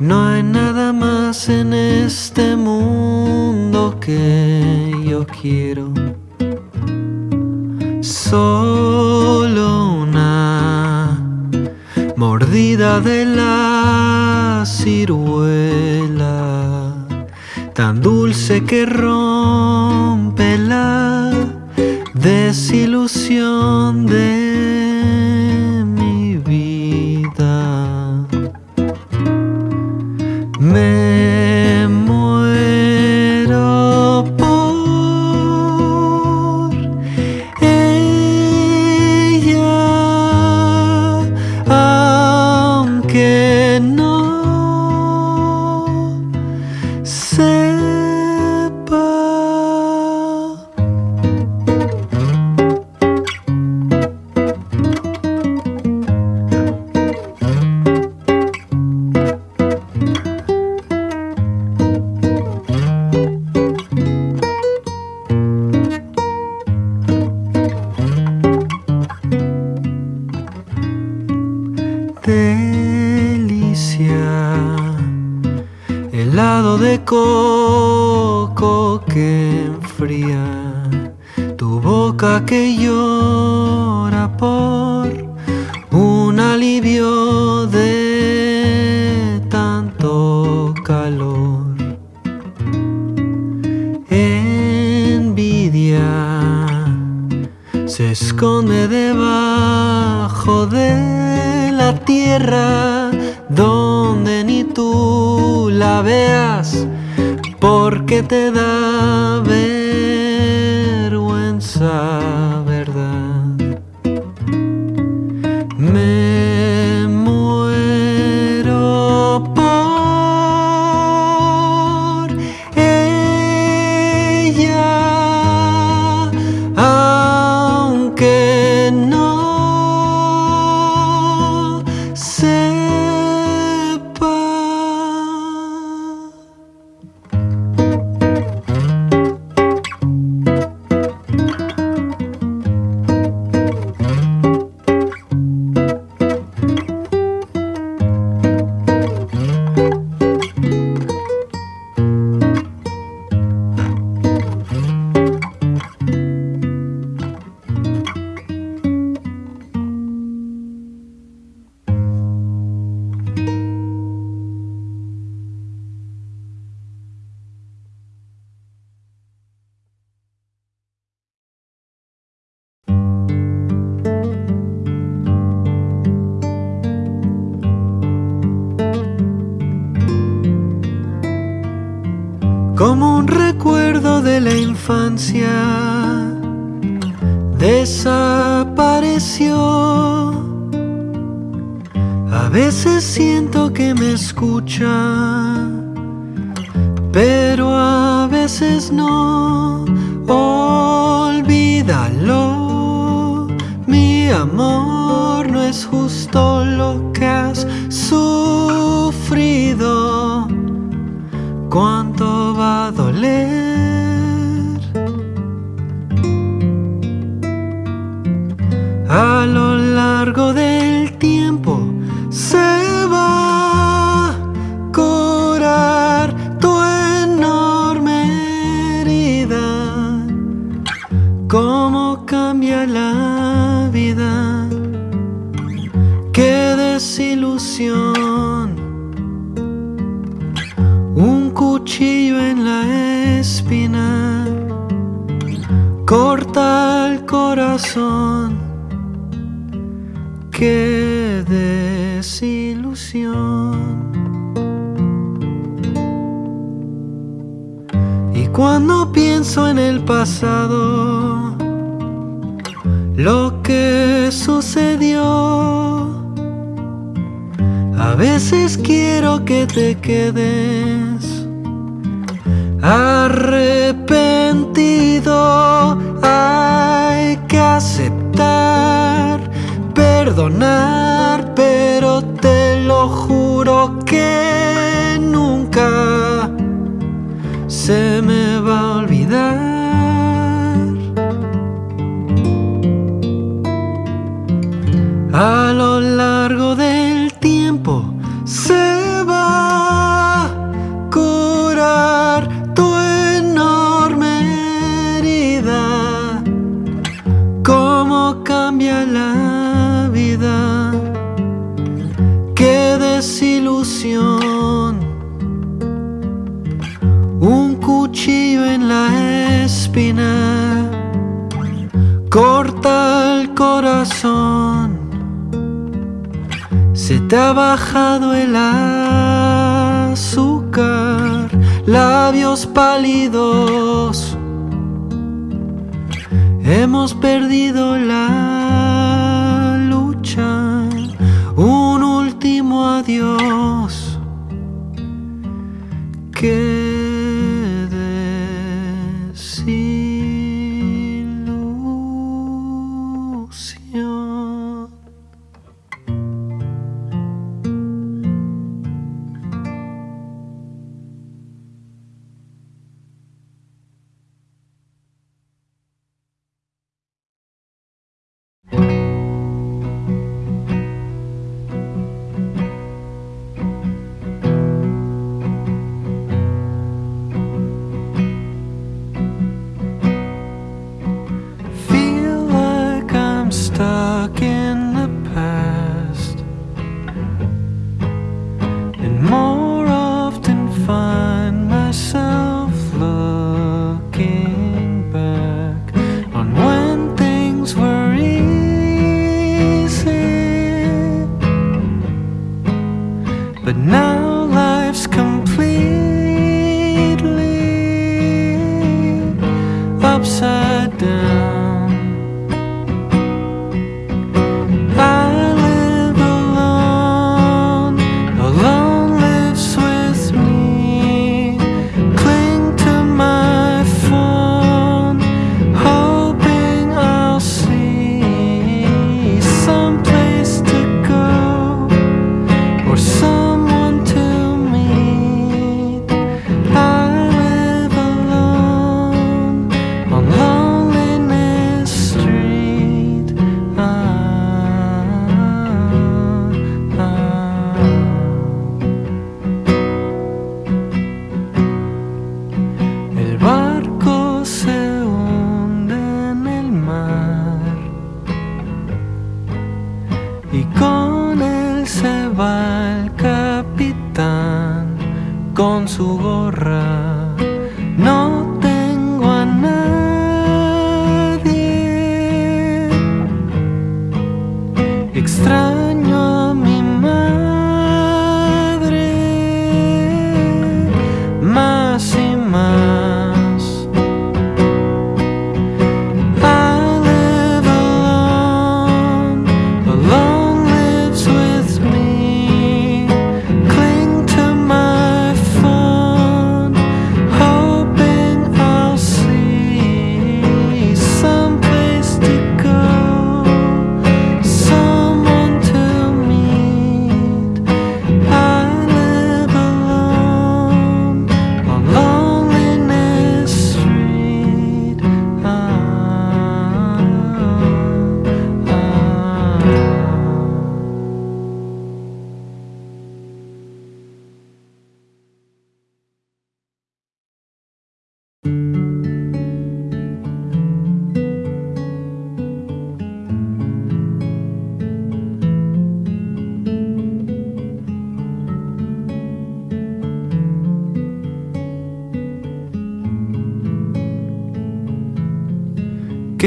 no hay nada más en este mundo que yo quiero. Solo una mordida de la ciruela, tan dulce que rompe la desilusión de Delicia, helado de coco que enfría, tu boca que llora por un alivio de tanto calor. Envidia se esconde debajo tierra donde ni tú la veas porque te da la infancia, desapareció. A veces siento que me escucha, pero a veces no. Olvídalo, mi amor, no es justo lo que has sufrido cuánto va a doler. Un cuchillo en la espina corta el corazón. Qué desilusión. Y cuando pienso en el pasado, lo que sucedió, a veces quiero que te quedes arrepentido. Hay que aceptar, perdonar, pero te lo juro que te ha bajado el azúcar, labios pálidos Hemos perdido la lucha, un último adiós. down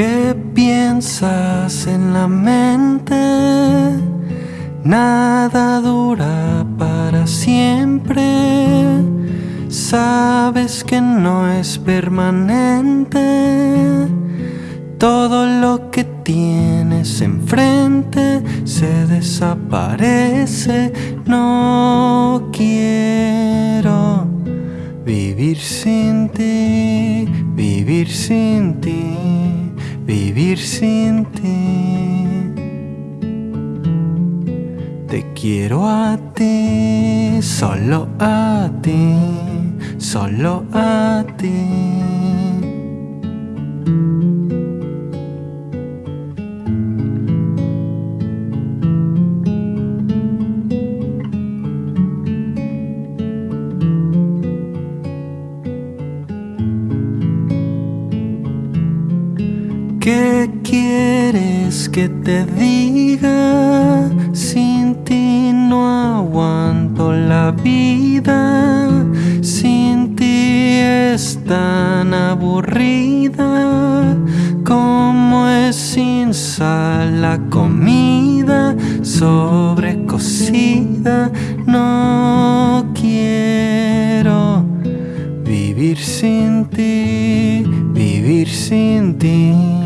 ¿Qué piensas en la mente? Nada dura para siempre. Sabes que no es permanente. Todo lo que tienes enfrente se desaparece. No quiero vivir sin ti, vivir sin ti vivir sin ti. Te quiero a ti, solo a ti, solo a ti. Quieres que te diga? Sin ti no aguanto la vida. Sin ti es tan aburrida como es sin sal la comida sobrecocida. No quiero vivir sin ti, vivir sin ti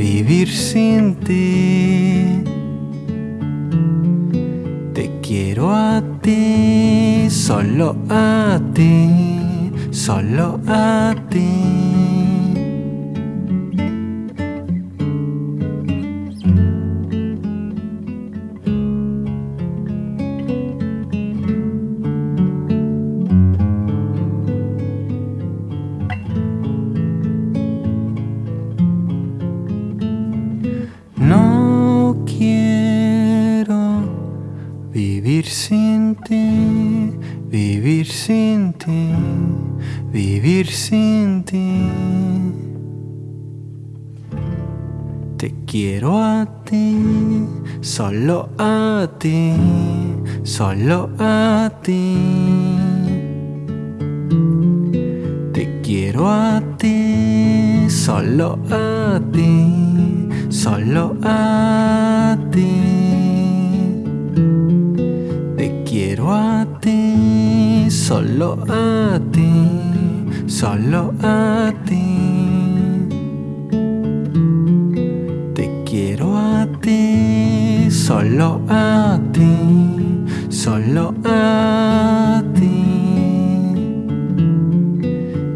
vivir sin ti. Te quiero a ti, solo a ti, solo a ti. Vivir sin ti, vivir sin ti, vivir sin ti. Te quiero a ti, solo a ti, solo a ti. Te quiero a ti, solo a ti, solo a ti. quiero a ti, solo a ti, solo a ti. Te quiero a ti, solo a ti, solo a ti.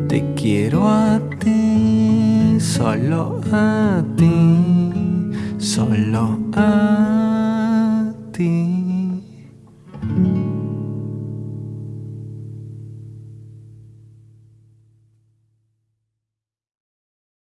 Te quiero a ti, solo a ti, solo a.